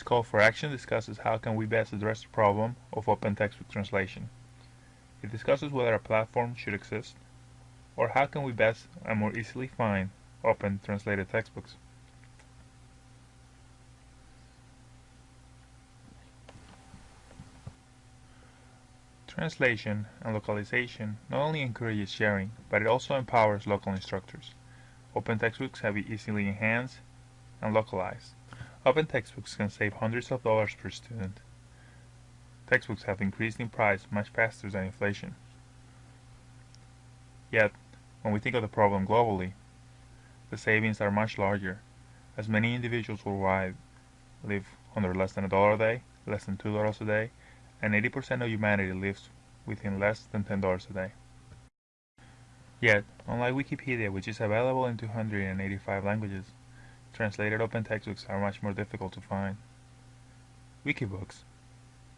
This call for action discusses how can we best address the problem of open textbook translation. It discusses whether a platform should exist, or how can we best and more easily find open translated textbooks. Translation and localization not only encourages sharing, but it also empowers local instructors. Open textbooks can be easily enhanced and localized. Open textbooks can save hundreds of dollars per student. Textbooks have increased in price much faster than inflation. Yet, when we think of the problem globally, the savings are much larger, as many individuals worldwide live under less than a dollar a day, less than two dollars a day, and 80% of humanity lives within less than $10 a day. Yet, unlike Wikipedia, which is available in 285 languages, translated open textbooks are much more difficult to find. Wikibooks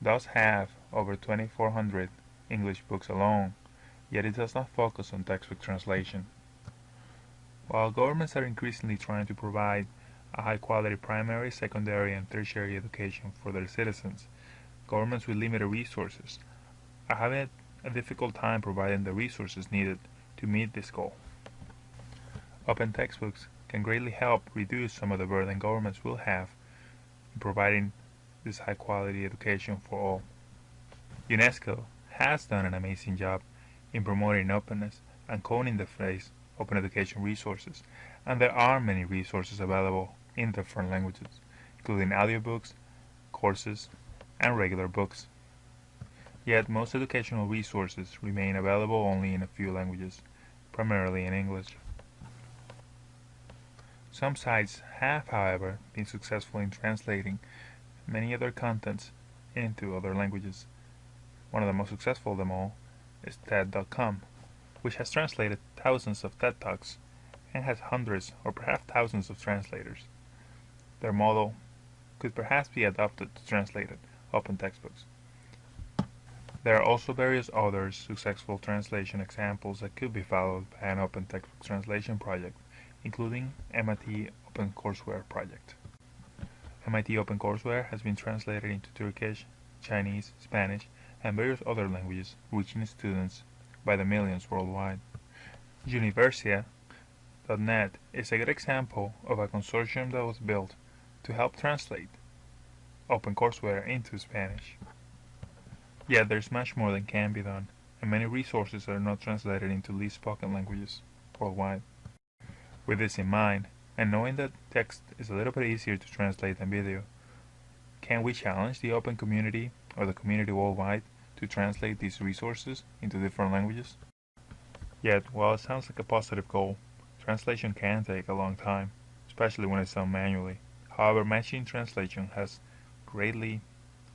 does have over 2,400 English books alone, yet it does not focus on textbook translation. While governments are increasingly trying to provide a high-quality primary, secondary, and tertiary education for their citizens, governments with limited resources are having a difficult time providing the resources needed to meet this goal. Open textbooks can greatly help reduce some of the burden governments will have in providing this high quality education for all. UNESCO has done an amazing job in promoting openness and coning the phrase open education resources, and there are many resources available in different languages, including audiobooks, courses, and regular books. Yet most educational resources remain available only in a few languages, primarily in English. Some sites have, however, been successful in translating many other contents into other languages. One of the most successful of them all is TED.com, which has translated thousands of TED Talks and has hundreds or perhaps thousands of translators. Their model could perhaps be adopted to translate open textbooks. There are also various other successful translation examples that could be followed by an open textbook translation project including MIT OpenCourseware project. MIT OpenCourseware has been translated into Turkish, Chinese, Spanish, and various other languages, reaching students by the millions worldwide. Universia.net is a good example of a consortium that was built to help translate OpenCourseware into Spanish. Yet there's much more that can be done, and many resources are not translated into least spoken languages worldwide. With this in mind, and knowing that text is a little bit easier to translate than video, can we challenge the open community or the community worldwide to translate these resources into different languages? Yet, while it sounds like a positive goal, translation can take a long time, especially when it's done manually. However, machine translation has greatly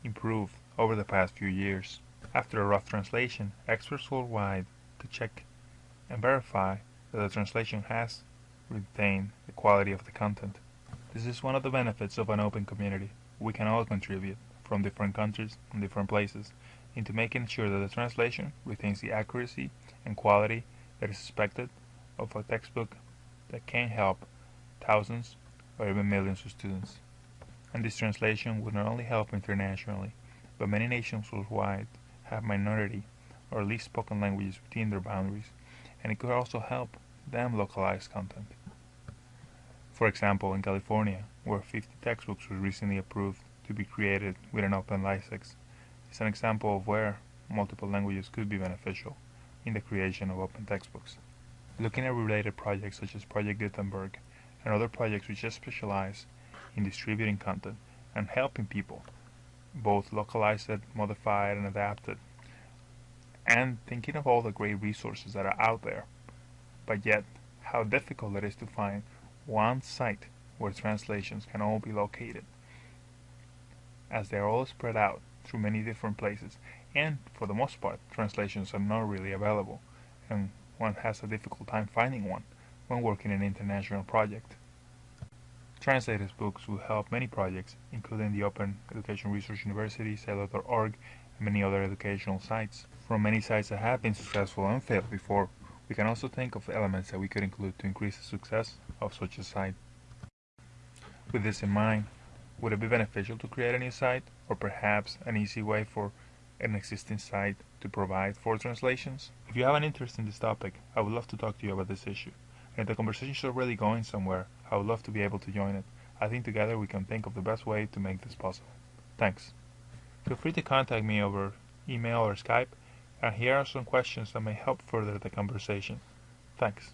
improved over the past few years. After a rough translation, experts worldwide to check and verify that the translation has retain the quality of the content. This is one of the benefits of an open community. We can all contribute, from different countries and different places, into making sure that the translation retains the accuracy and quality that is expected of a textbook that can help thousands or even millions of students. And this translation would not only help internationally, but many nations worldwide have minority or least spoken languages within their boundaries, and it could also help them localized content. For example, in California, where 50 textbooks were recently approved to be created with an open license, is an example of where multiple languages could be beneficial in the creation of open textbooks. Looking at related projects such as Project Gutenberg and other projects which just specialize in distributing content and helping people both localize it, modify it, and adapt it, and thinking of all the great resources that are out there but yet how difficult it is to find one site where translations can all be located, as they are all spread out through many different places, and for the most part, translations are not really available, and one has a difficult time finding one when working in an international project. Translators books will help many projects, including the Open Education Resource University, Saylor.org, and many other educational sites. From many sites that have been successful and failed before, we can also think of elements that we could include to increase the success of such a site. With this in mind, Would it be beneficial to create a new site, or perhaps an easy way for an existing site to provide for translations? If you have an interest in this topic, I would love to talk to you about this issue. And if the conversation is already going somewhere, I would love to be able to join it. I think together we can think of the best way to make this possible. Thanks. Feel free to contact me over email or Skype, and here are some questions that may help further the conversation. Thanks.